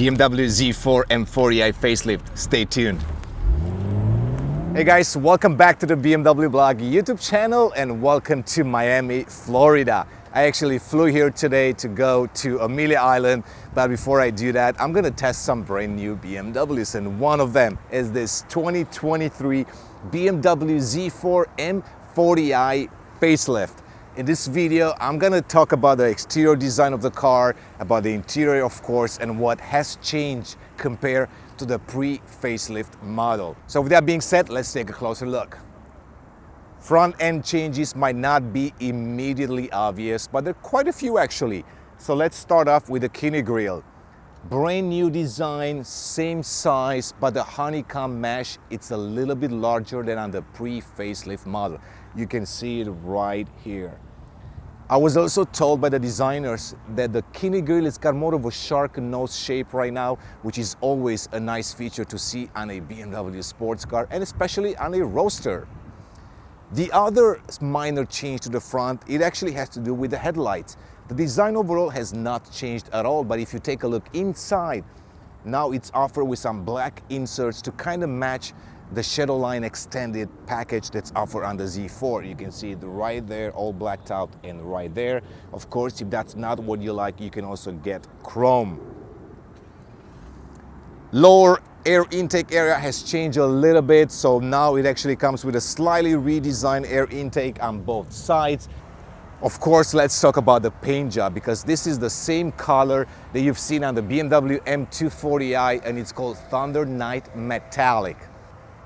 BMW Z4 M40i facelift. Stay tuned. Hey guys, welcome back to the BMW Blog YouTube channel and welcome to Miami, Florida. I actually flew here today to go to Amelia Island, but before I do that, I'm gonna test some brand new BMWs and one of them is this 2023 BMW Z4 M40i facelift. In this video, I'm gonna talk about the exterior design of the car, about the interior of course, and what has changed compared to the pre-facelift model. So with that being said, let's take a closer look. Front end changes might not be immediately obvious, but there are quite a few actually. So let's start off with the kidney grille. Brand new design, same size, but the honeycomb mesh, it's a little bit larger than on the pre-facelift model. You can see it right here. I was also told by the designers that the kidney grille has got more of a shark nose shape right now, which is always a nice feature to see on a BMW sports car and especially on a roadster. The other minor change to the front, it actually has to do with the headlights. The design overall has not changed at all, but if you take a look inside, now it's offered with some black inserts to kind of match the Shadowline extended package that's offered on the Z4. You can see it right there, all blacked out and right there. Of course, if that's not what you like, you can also get chrome. Lower air intake area has changed a little bit so now it actually comes with a slightly redesigned air intake on both sides of course let's talk about the paint job because this is the same color that you've seen on the BMW M240i and it's called Thunder Night Metallic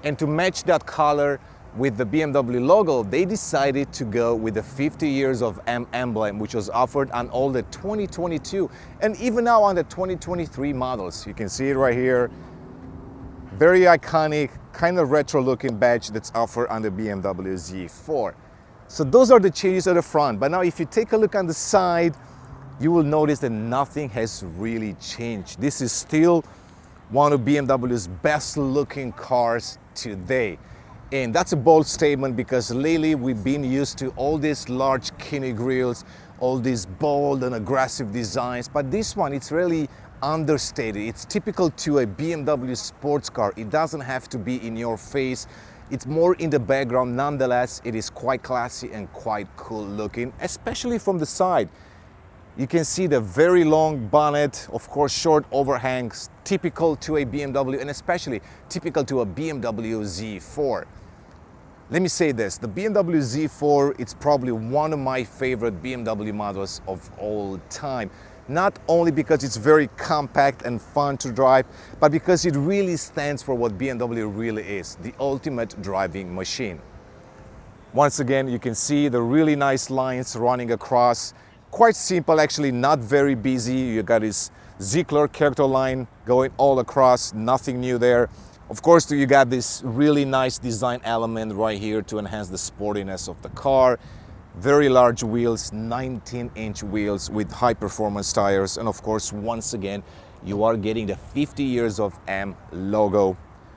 and to match that color with the BMW logo, they decided to go with the 50 years of M emblem, which was offered on all the 2022 and even now on the 2023 models. You can see it right here. Very iconic, kind of retro looking badge that's offered on the BMW Z4. So those are the changes at the front. But now if you take a look on the side, you will notice that nothing has really changed. This is still one of BMW's best looking cars today. And that's a bold statement because lately we've been used to all these large kidney grills, all these bold and aggressive designs, but this one, it's really understated. It's typical to a BMW sports car. It doesn't have to be in your face. It's more in the background. Nonetheless, it is quite classy and quite cool looking, especially from the side. You can see the very long bonnet, of course short overhangs, typical to a BMW and especially typical to a BMW Z4. Let me say this, the BMW Z4, it's probably one of my favorite BMW models of all time not only because it's very compact and fun to drive, but because it really stands for what BMW really is, the ultimate driving machine. Once again, you can see the really nice lines running across. Quite simple, actually not very busy. You got this Ziegler character line going all across, nothing new there. Of course, you got this really nice design element right here to enhance the sportiness of the car very large wheels 19 inch wheels with high performance tires and of course once again you are getting the 50 years of M logo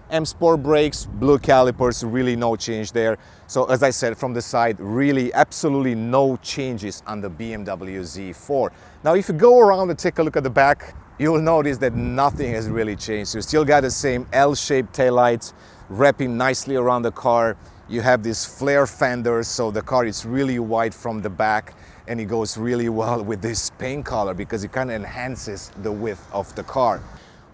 M Sport brakes, blue calipers, really no change there. So as I said from the side, really absolutely no changes on the BMW Z4. Now if you go around and take a look at the back, you will notice that nothing has really changed. You still got the same L-shaped taillights wrapping nicely around the car. You have these flare fenders, so the car is really wide from the back and it goes really well with this paint color because it kind of enhances the width of the car.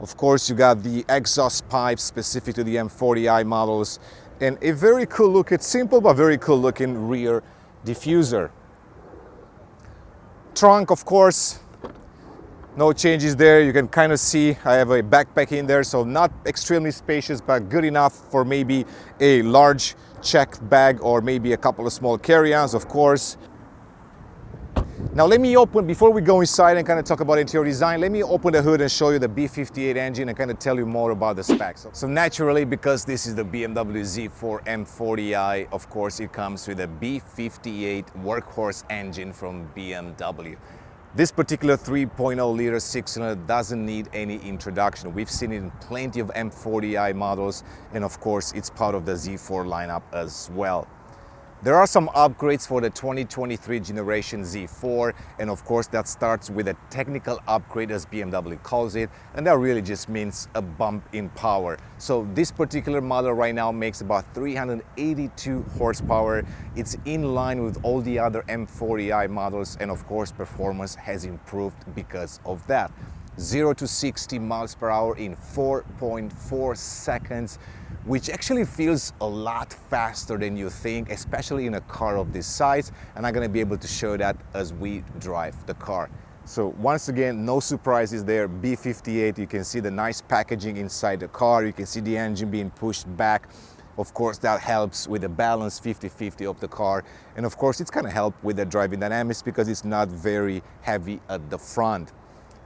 Of course, you got the exhaust pipes specific to the M40i models and a very cool looking, simple but very cool looking rear diffuser. Trunk, of course, no changes there. You can kind of see I have a backpack in there, so not extremely spacious, but good enough for maybe a large checked bag or maybe a couple of small carry-ons, of course. Now let me open, before we go inside and kind of talk about interior design, let me open the hood and show you the B58 engine and kind of tell you more about the specs. So naturally, because this is the BMW Z4 M40i, of course, it comes with a B58 workhorse engine from BMW. This particular 3.0 liter six cylinder doesn't need any introduction. We've seen it in plenty of M40i models and of course it's part of the Z4 lineup as well. There are some upgrades for the 2023 generation Z4 and of course that starts with a technical upgrade as BMW calls it and that really just means a bump in power. So this particular model right now makes about 382 horsepower. It's in line with all the other M40i models and of course performance has improved because of that. 0 to 60 miles per hour in 4.4 seconds which actually feels a lot faster than you think, especially in a car of this size. And I'm gonna be able to show that as we drive the car. So once again, no surprises there, B58, you can see the nice packaging inside the car, you can see the engine being pushed back. Of course, that helps with the balance 50-50 of the car. And of course, it's gonna help with the driving dynamics because it's not very heavy at the front.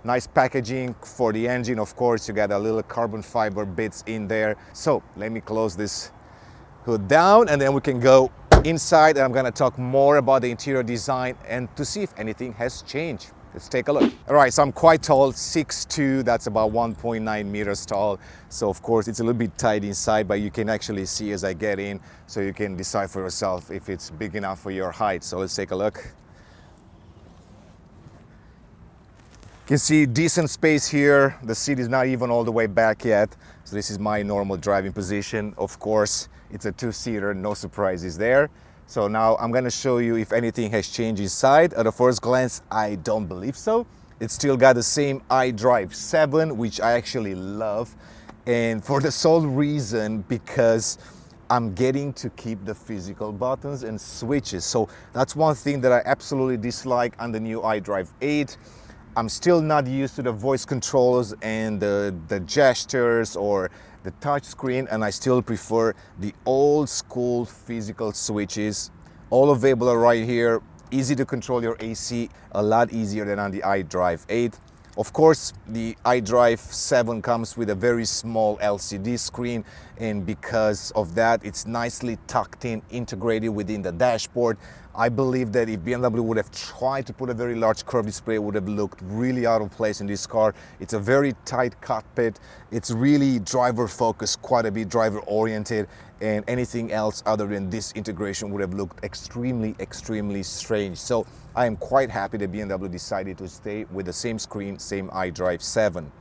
Nice packaging for the engine, of course, you got a little carbon fiber bits in there. So let me close this hood down and then we can go inside and I'm gonna talk more about the interior design and to see if anything has changed. Let's take a look. All right, so I'm quite tall, 6'2", that's about 1.9 meters tall. So of course it's a little bit tight inside, but you can actually see as I get in, so you can decide for yourself if it's big enough for your height. So let's take a look. You can see decent space here. The seat is not even all the way back yet. So this is my normal driving position. Of course, it's a two-seater, no surprises there. So now I'm gonna show you if anything has changed inside. At a first glance, I don't believe so. It's still got the same iDrive 7, which I actually love. And for the sole reason, because I'm getting to keep the physical buttons and switches. So that's one thing that I absolutely dislike on the new iDrive 8. I'm still not used to the voice controls and the, the gestures or the touch screen and I still prefer the old school physical switches all available right here easy to control your AC a lot easier than on the iDrive 8 of course, the iDrive 7 comes with a very small LCD screen and because of that, it's nicely tucked in, integrated within the dashboard. I believe that if BMW would have tried to put a very large curved display, it would have looked really out of place in this car. It's a very tight cockpit. It's really driver focused, quite a bit driver oriented, and anything else other than this integration would have looked extremely, extremely strange. So I am quite happy that BMW decided to stay with the same screen, same iDrive 7.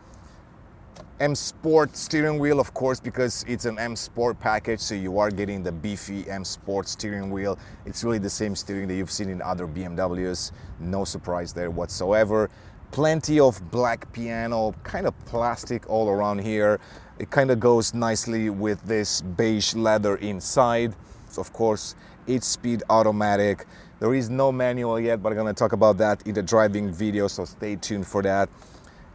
M Sport steering wheel, of course, because it's an M Sport package, so you are getting the beefy M Sport steering wheel. It's really the same steering that you've seen in other BMWs. No surprise there whatsoever. Plenty of black piano, kind of plastic all around here. It kind of goes nicely with this beige leather inside. So of course, 8-speed automatic. There is no manual yet, but I'm gonna talk about that in the driving video, so stay tuned for that.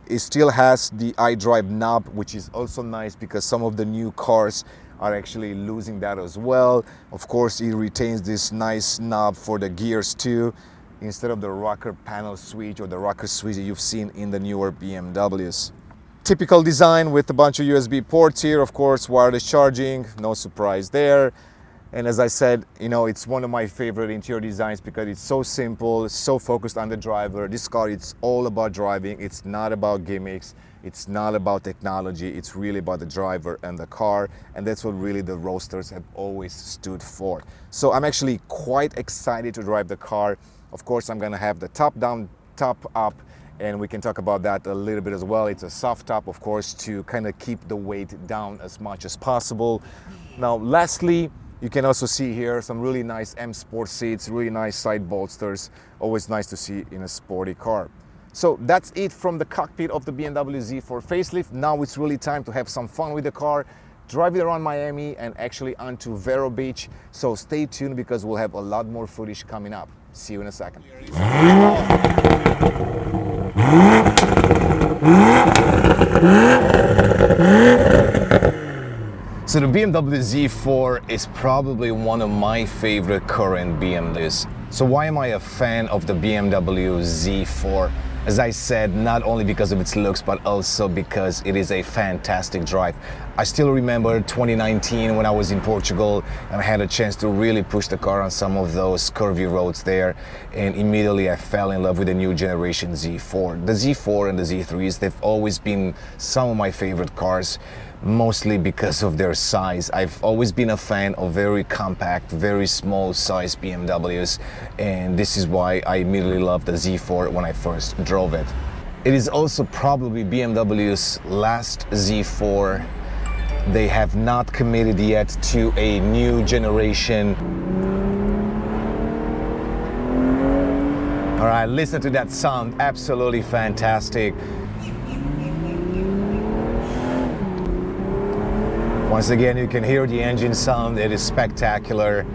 It still has the iDrive knob, which is also nice because some of the new cars are actually losing that as well. Of course, it retains this nice knob for the gears too, instead of the rocker panel switch or the rocker switch that you've seen in the newer BMWs. Typical design with a bunch of USB ports here, of course, wireless charging, no surprise there. And as I said, you know, it's one of my favorite interior designs because it's so simple, so focused on the driver. This car, it's all about driving. It's not about gimmicks. It's not about technology. It's really about the driver and the car. And that's what really the Roadsters have always stood for. So I'm actually quite excited to drive the car. Of course, I'm gonna have the top down, top up, and we can talk about that a little bit as well. It's a soft top, of course, to kind of keep the weight down as much as possible. Now, lastly, you can also see here some really nice M Sport seats, really nice side bolsters. Always nice to see in a sporty car. So that's it from the cockpit of the BMW Z4 facelift. Now it's really time to have some fun with the car, drive it around Miami and actually onto Vero Beach. So stay tuned because we'll have a lot more footage coming up. See you in a second. So the BMW Z4 is probably one of my favorite current BMWs. So why am I a fan of the BMW Z4? As I said, not only because of its looks, but also because it is a fantastic drive. I still remember 2019 when I was in Portugal and I had a chance to really push the car on some of those curvy roads there. And immediately I fell in love with the new generation Z4. The Z4 and the Z3s, they've always been some of my favorite cars mostly because of their size. I've always been a fan of very compact, very small size BMWs and this is why I immediately loved the Z4 when I first drove it. It is also probably BMW's last Z4. They have not committed yet to a new generation. All right, listen to that sound, absolutely fantastic. Once again, you can hear the engine sound. It is spectacular,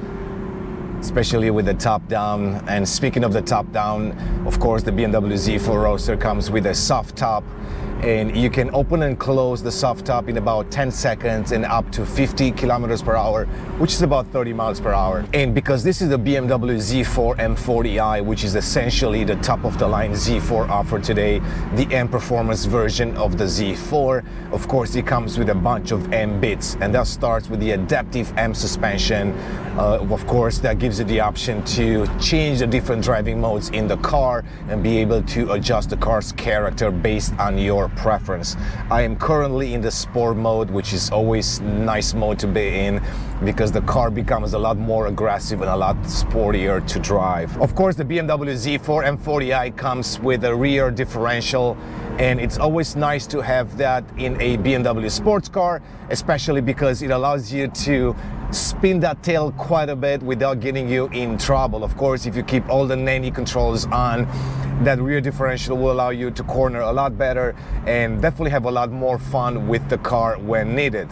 especially with the top down. And speaking of the top down, of course, the BMW Z4 Roadster comes with a soft top and you can open and close the soft top in about 10 seconds and up to 50 kilometers per hour, which is about 30 miles per hour. And because this is the BMW Z4 M40i, which is essentially the top of the line Z4 offered today, the M Performance version of the Z4, of course it comes with a bunch of M bits and that starts with the adaptive M suspension. Uh, of course, that gives you the option to change the different driving modes in the car and be able to adjust the car's character based on your preference. I am currently in the sport mode, which is always nice mode to be in because the car becomes a lot more aggressive and a lot sportier to drive. Of course, the BMW Z4 M40i comes with a rear differential and it's always nice to have that in a BMW sports car, especially because it allows you to spin that tail quite a bit without getting you in trouble. Of course, if you keep all the nanny controls on, that rear differential will allow you to corner a lot better and definitely have a lot more fun with the car when needed.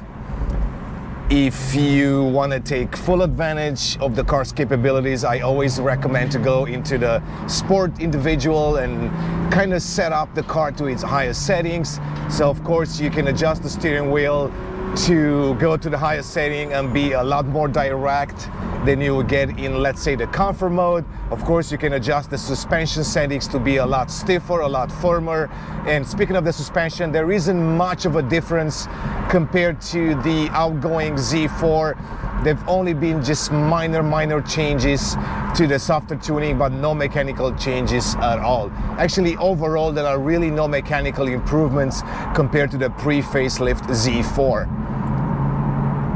If you want to take full advantage of the car's capabilities, I always recommend to go into the sport individual and kind of set up the car to its highest settings. So of course you can adjust the steering wheel to go to the highest setting and be a lot more direct than you would get in let's say the comfort mode. Of course you can adjust the suspension settings to be a lot stiffer a lot firmer. And speaking of the suspension there isn't much of a difference compared to the outgoing Z4 they've only been just minor minor changes to the softer tuning but no mechanical changes at all. Actually overall there are really no mechanical improvements compared to the pre-facelift Z4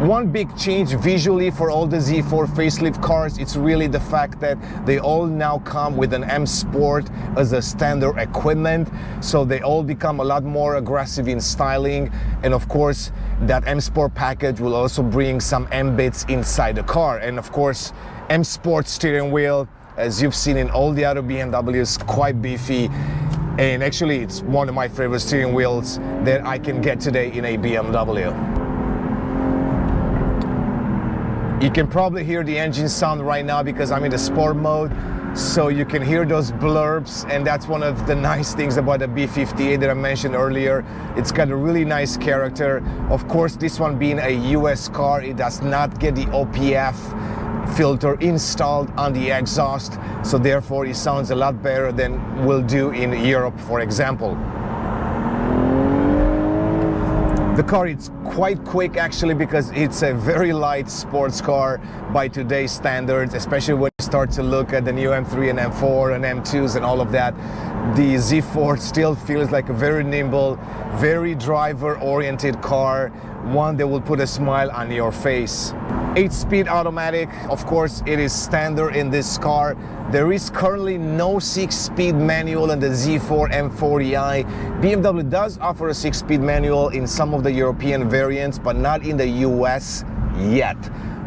one big change visually for all the Z4 facelift cars, it's really the fact that they all now come with an M Sport as a standard equipment. So they all become a lot more aggressive in styling. And of course, that M Sport package will also bring some M bits inside the car. And of course, M Sport steering wheel, as you've seen in all the other BMWs, quite beefy. And actually, it's one of my favorite steering wheels that I can get today in a BMW. You can probably hear the engine sound right now because I'm in the sport mode. So you can hear those blurbs and that's one of the nice things about the B58 that I mentioned earlier. It's got a really nice character. Of course, this one being a US car, it does not get the OPF filter installed on the exhaust. So therefore it sounds a lot better than will do in Europe, for example. The car is quite quick actually because it's a very light sports car by today's standards, especially when you start to look at the new M3 and M4 and M2s and all of that. The Z4 still feels like a very nimble, very driver-oriented car, one that will put a smile on your face. 8-speed automatic, of course, it is standard in this car. There is currently no 6-speed manual in the Z4 M40i. BMW does offer a 6-speed manual in some of the European variants, but not in the US yet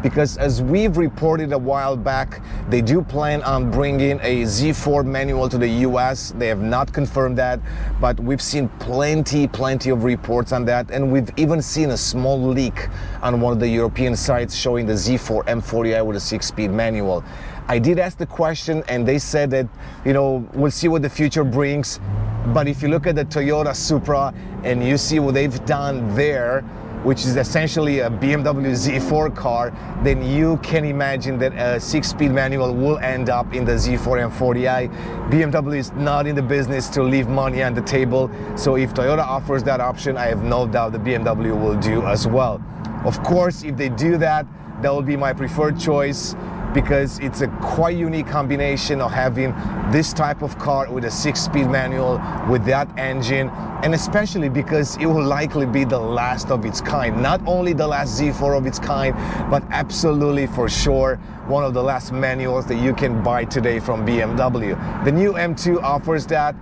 because as we've reported a while back, they do plan on bringing a Z4 manual to the US. They have not confirmed that, but we've seen plenty, plenty of reports on that. And we've even seen a small leak on one of the European sites showing the Z4 M40i with a six-speed manual. I did ask the question and they said that, you know, we'll see what the future brings. But if you look at the Toyota Supra and you see what they've done there, which is essentially a BMW Z4 car, then you can imagine that a six-speed manual will end up in the Z4 M40i. BMW is not in the business to leave money on the table, so if Toyota offers that option, I have no doubt the BMW will do as well. Of course, if they do that, that will be my preferred choice because it's a quite unique combination of having this type of car with a six-speed manual with that engine and especially because it will likely be the last of its kind. Not only the last Z4 of its kind but absolutely for sure one of the last manuals that you can buy today from BMW the new M2 offers that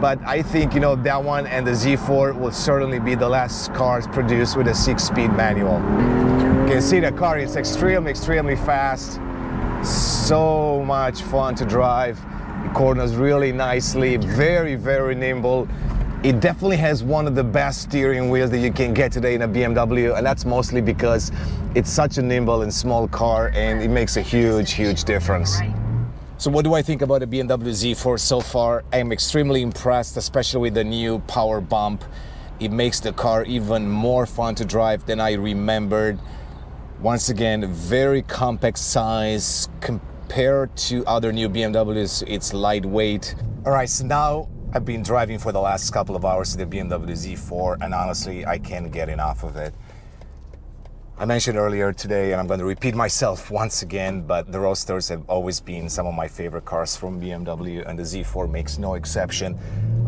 but I think you know that one and the Z4 will certainly be the last cars produced with a six-speed manual. You can see the car is extremely, extremely fast so much fun to drive it corners really nicely very very nimble it definitely has one of the best steering wheels that you can get today in a BMW and that's mostly because it's such a nimble and small car and it makes a huge huge difference so what do I think about the BMW Z4 so far? I'm extremely impressed, especially with the new power bump. It makes the car even more fun to drive than I remembered. Once again, very compact size compared to other new BMWs, it's lightweight. All right, so now I've been driving for the last couple of hours the BMW Z4 and honestly, I can't get enough of it. I mentioned earlier today, and I'm going to repeat myself once again, but the Roadsters have always been some of my favorite cars from BMW, and the Z4 makes no exception.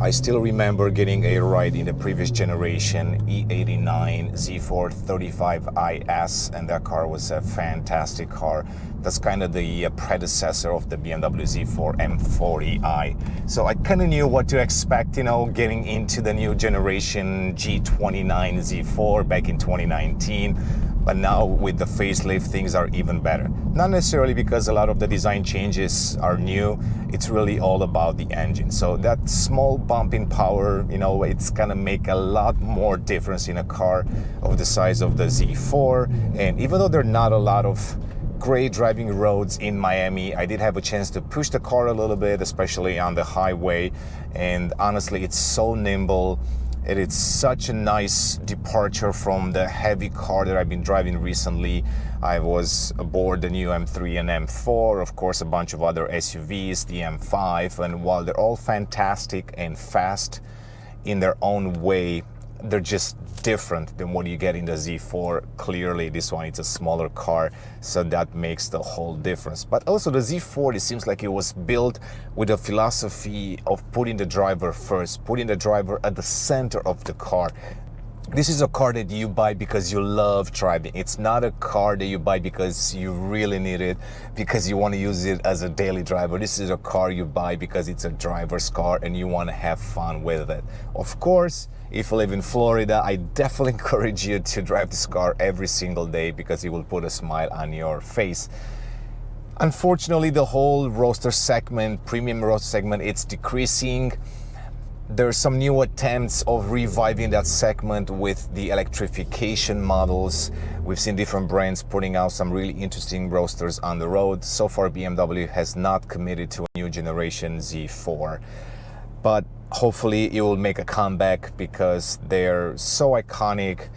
I still remember getting a ride in the previous generation E89 Z4 35IS, and that car was a fantastic car. That's kind of the uh, predecessor of the BMW Z4 M40i. So I kind of knew what to expect, you know, getting into the new generation G29 Z4 back in 2019 but now with the facelift things are even better. Not necessarily because a lot of the design changes are new it's really all about the engine. So that small bump in power you know it's gonna make a lot more difference in a car of the size of the Z4 and even though there are not a lot of great driving roads in Miami. I did have a chance to push the car a little bit, especially on the highway. And honestly, it's so nimble. It is such a nice departure from the heavy car that I've been driving recently. I was aboard the new M3 and M4, of course a bunch of other SUVs, the M5, and while they're all fantastic and fast in their own way, they're just different than what you get in the Z4. Clearly, this one is a smaller car, so that makes the whole difference. But also the Z4, it seems like it was built with a philosophy of putting the driver first, putting the driver at the center of the car. This is a car that you buy because you love driving. It's not a car that you buy because you really need it, because you want to use it as a daily driver. This is a car you buy because it's a driver's car and you want to have fun with it. Of course, if you live in Florida, I definitely encourage you to drive this car every single day because it will put a smile on your face. Unfortunately, the whole roadster segment, premium roadster segment, it's decreasing. There's some new attempts of reviving that segment with the electrification models. We've seen different brands putting out some really interesting roadsters on the road. So far, BMW has not committed to a new generation Z4. But hopefully it will make a comeback because they're so iconic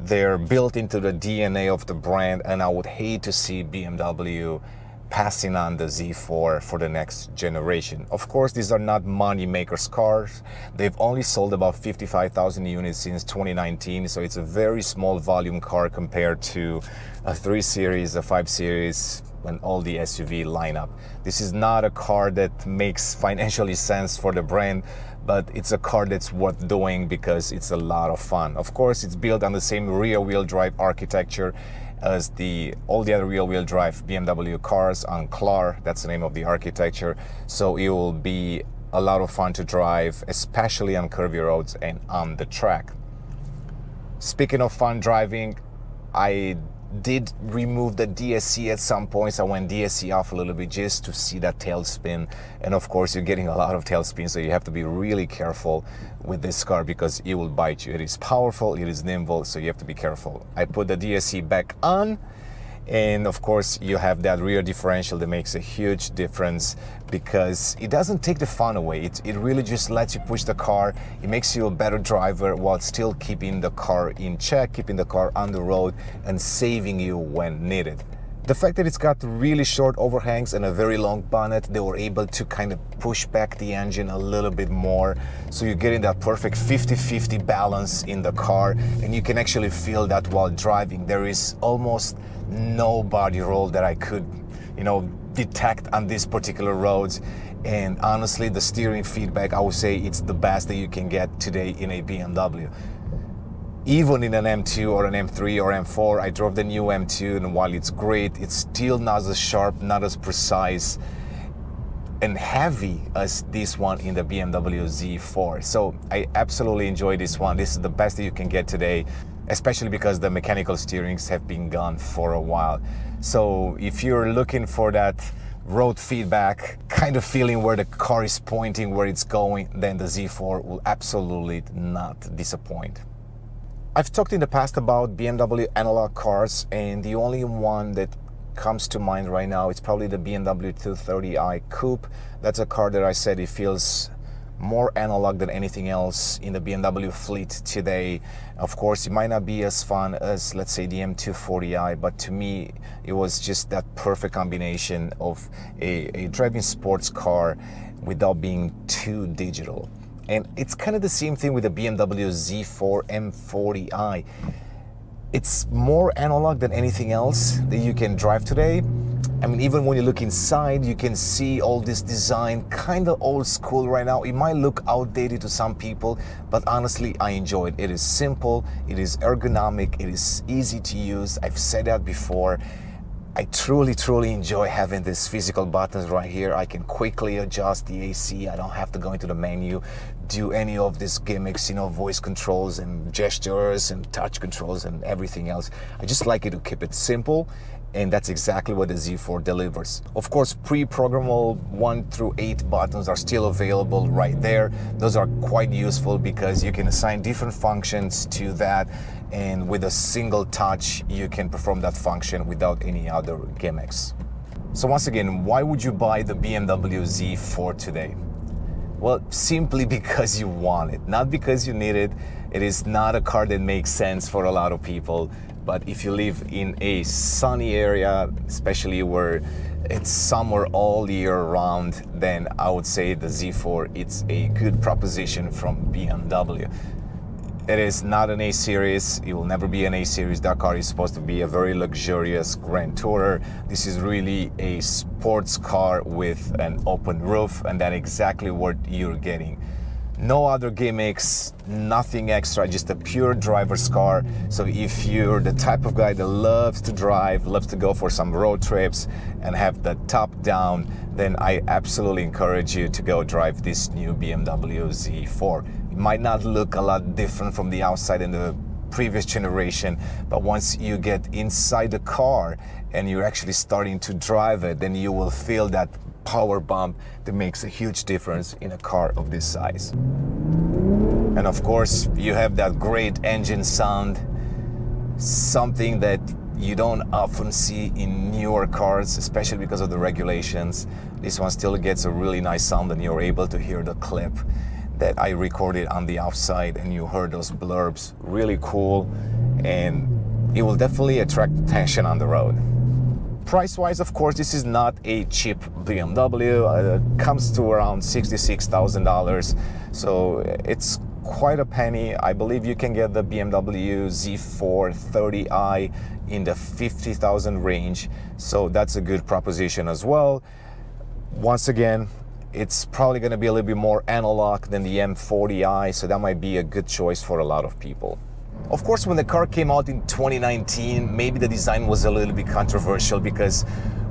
they're built into the DNA of the brand and I would hate to see BMW passing on the Z4 for the next generation. Of course, these are not money makers cars. They've only sold about 55,000 units since 2019, so it's a very small volume car compared to a 3 Series, a 5 Series, and all the SUV lineup. This is not a car that makes financially sense for the brand, but it's a car that's worth doing because it's a lot of fun. Of course, it's built on the same rear-wheel drive architecture as the all the other rear-wheel drive BMW cars on CLAR. That's the name of the architecture. So it will be a lot of fun to drive, especially on curvy roads and on the track. Speaking of fun driving, I did remove the DSC at some points. I went DSC off a little bit just to see that tailspin. And of course, you're getting a lot of tailspin, so you have to be really careful with this car because it will bite you. It is powerful, it is nimble, so you have to be careful. I put the DSC back on And of course, you have that rear differential that makes a huge difference because it doesn't take the fun away. It, it really just lets you push the car. It makes you a better driver while still keeping the car in check, keeping the car on the road and saving you when needed. The fact that it's got really short overhangs and a very long bonnet, they were able to kind of push back the engine a little bit more. So you're getting that perfect 50-50 balance in the car and you can actually feel that while driving. There is almost no body roll that I could, you know, detect on these particular roads. And honestly, the steering feedback, I would say it's the best that you can get today in a BMW even in an M2 or an M3 or M4, I drove the new M2 and while it's great, it's still not as sharp, not as precise and heavy as this one in the BMW Z4. So I absolutely enjoy this one. This is the best that you can get today, especially because the mechanical steerings have been gone for a while. So if you're looking for that road feedback, kind of feeling where the car is pointing, where it's going, then the Z4 will absolutely not disappoint. I've talked in the past about BMW analog cars and the only one that comes to mind right now is probably the BMW 230i Coupe. That's a car that I said it feels more analog than anything else in the BMW fleet today. Of course, it might not be as fun as, let's say, the M240i, but to me, it was just that perfect combination of a, a driving sports car without being too digital. And it's kind of the same thing with the BMW Z4 M40i. It's more analog than anything else that you can drive today. I mean, even when you look inside, you can see all this design, kind of old school right now. It might look outdated to some people, but honestly, I enjoy it. It is simple, it is ergonomic, it is easy to use. I've said that before. I truly, truly enjoy having these physical buttons right here. I can quickly adjust the AC. I don't have to go into the menu, do any of these gimmicks, you know, voice controls and gestures and touch controls and everything else. I just like it to keep it simple and that's exactly what the Z4 delivers. Of course, pre-programmable 1 through 8 buttons are still available right there. Those are quite useful because you can assign different functions to that and with a single touch you can perform that function without any other gimmicks. So once again, why would you buy the BMW Z4 today? Well, simply because you want it, not because you need it. It is not a car that makes sense for a lot of people. But if you live in a sunny area, especially where it's summer all year round, then I would say the Z4, it's a good proposition from BMW. It is not an 8 Series, it will never be an 8 Series. That car is supposed to be a very luxurious Grand Tourer. This is really a sports car with an open roof and that's exactly what you're getting. No other gimmicks, nothing extra, just a pure driver's car. So if you're the type of guy that loves to drive, loves to go for some road trips and have the top down, then I absolutely encourage you to go drive this new BMW Z4. It might not look a lot different from the outside in the previous generation, but once you get inside the car and you're actually starting to drive it, then you will feel that power bump that makes a huge difference in a car of this size. And of course, you have that great engine sound, something that you don't often see in newer cars, especially because of the regulations. This one still gets a really nice sound and you're able to hear the clip that I recorded on the outside and you heard those blurbs. Really cool and it will definitely attract attention on the road. Price-wise, of course, this is not a cheap BMW. Uh, it comes to around $66,000. So it's quite a penny. I believe you can get the BMW Z4 30i in the 50,000 range. So that's a good proposition as well. Once again, it's probably going to be a little bit more analog than the M40i, so that might be a good choice for a lot of people. Of course, when the car came out in 2019, maybe the design was a little bit controversial because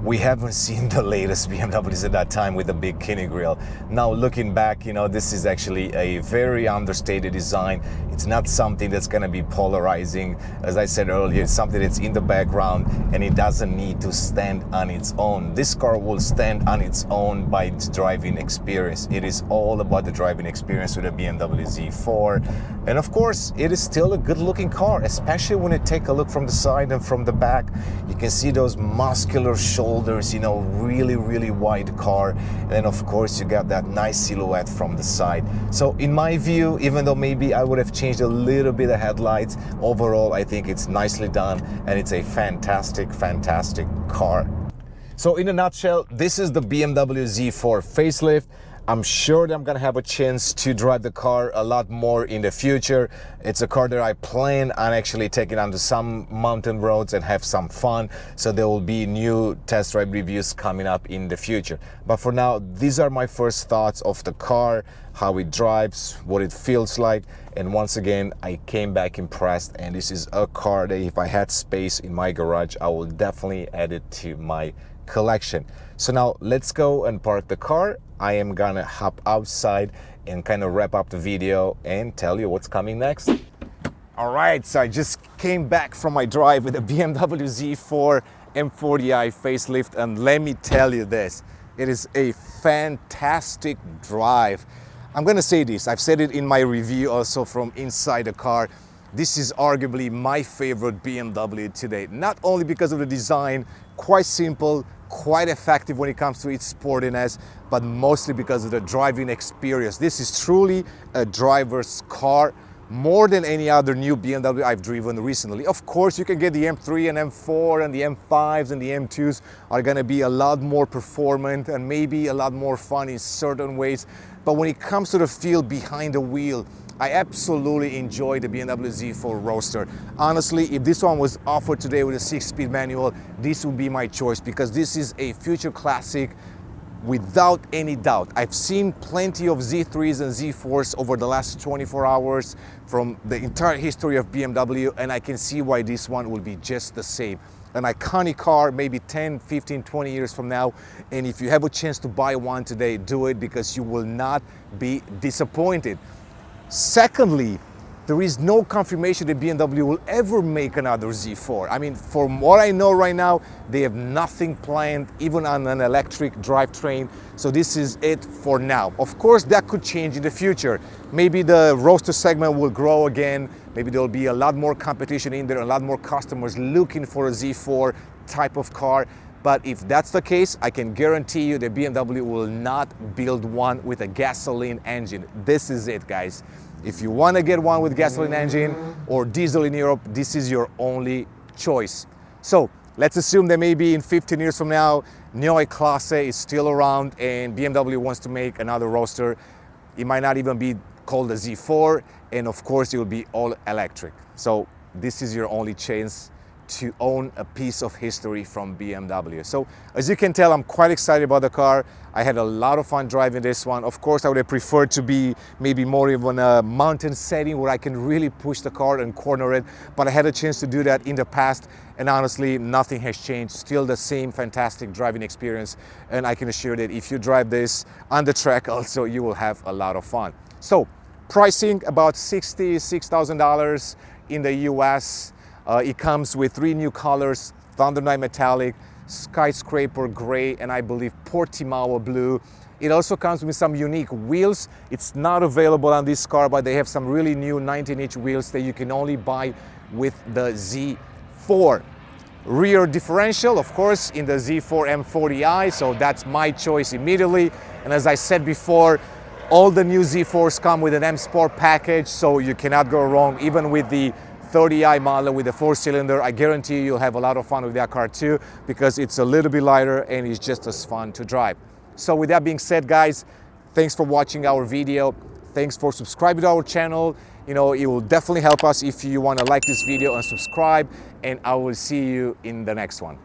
we haven't seen the latest BMWs at that time with the big kidney grille. Now looking back, you know, this is actually a very understated design. It's not something that's gonna be polarizing. As I said earlier, it's something that's in the background and it doesn't need to stand on its own. This car will stand on its own by its driving experience. It is all about the driving experience with a BMW Z4. And of course, it is still a good looking car, especially when you take a look from the side and from the back. You can see those muscular shoulders shoulders, you know, really, really wide car. And then of course you got that nice silhouette from the side. So in my view, even though maybe I would have changed a little bit of headlights, overall I think it's nicely done and it's a fantastic, fantastic car. So in a nutshell, this is the BMW Z4 facelift. I'm sure that I'm gonna have a chance to drive the car a lot more in the future. It's a car that I plan on actually taking onto some mountain roads and have some fun. So there will be new test drive reviews coming up in the future. But for now, these are my first thoughts of the car, how it drives, what it feels like. And once again, I came back impressed and this is a car that if I had space in my garage, I will definitely add it to my collection. So now let's go and park the car. I am gonna hop outside and kind of wrap up the video and tell you what's coming next. All right, so I just came back from my drive with a BMW Z4 M40i facelift and let me tell you this, it is a fantastic drive. I'm gonna say this, I've said it in my review also from inside the car. This is arguably my favorite BMW today, not only because of the design, quite simple, quite effective when it comes to its sportiness, but mostly because of the driving experience. This is truly a driver's car more than any other new BMW I've driven recently. Of course, you can get the M3 and M4 and the M5s and the M2s are gonna be a lot more performant and maybe a lot more fun in certain ways. But when it comes to the feel behind the wheel, I absolutely enjoy the BMW Z4 Roadster. Honestly, if this one was offered today with a six-speed manual, this would be my choice because this is a future classic without any doubt. I've seen plenty of Z3s and Z4s over the last 24 hours from the entire history of BMW and I can see why this one will be just the same. An iconic car, maybe 10, 15, 20 years from now. And if you have a chance to buy one today, do it because you will not be disappointed. Secondly, there is no confirmation that BMW will ever make another Z4. I mean, from what I know right now, they have nothing planned, even on an electric drivetrain. So this is it for now. Of course, that could change in the future. Maybe the roadster segment will grow again. Maybe there'll be a lot more competition in there, a lot more customers looking for a Z4 type of car. But if that's the case, I can guarantee you that BMW will not build one with a gasoline engine. This is it, guys. If you want to get one with gasoline engine or diesel in Europe, this is your only choice. So let's assume that maybe in 15 years from now, Neue Klasse is still around and BMW wants to make another roadster. It might not even be called a Z4, and of course it will be all electric. So this is your only chance to own a piece of history from BMW. So as you can tell, I'm quite excited about the car. I had a lot of fun driving this one. Of course, I would have preferred to be maybe more of a mountain setting where I can really push the car and corner it, but I had a chance to do that in the past. And honestly, nothing has changed. Still the same fantastic driving experience. And I can assure that if you drive this on the track also, you will have a lot of fun. So pricing about $66,000 in the US. Uh, it comes with three new colors, Thunder Night Metallic, Skyscraper Gray, and I believe Portimao Blue. It also comes with some unique wheels. It's not available on this car, but they have some really new 19-inch wheels that you can only buy with the Z4. Rear differential, of course, in the Z4 M40i, so that's my choice immediately. And as I said before, all the new Z4s come with an M Sport package, so you cannot go wrong, even with the 30i model with a four cylinder. I guarantee you you'll have a lot of fun with that car too because it's a little bit lighter and it's just as fun to drive. So with that being said, guys, thanks for watching our video. Thanks for subscribing to our channel. You know, it will definitely help us if you want to like this video and subscribe and I will see you in the next one.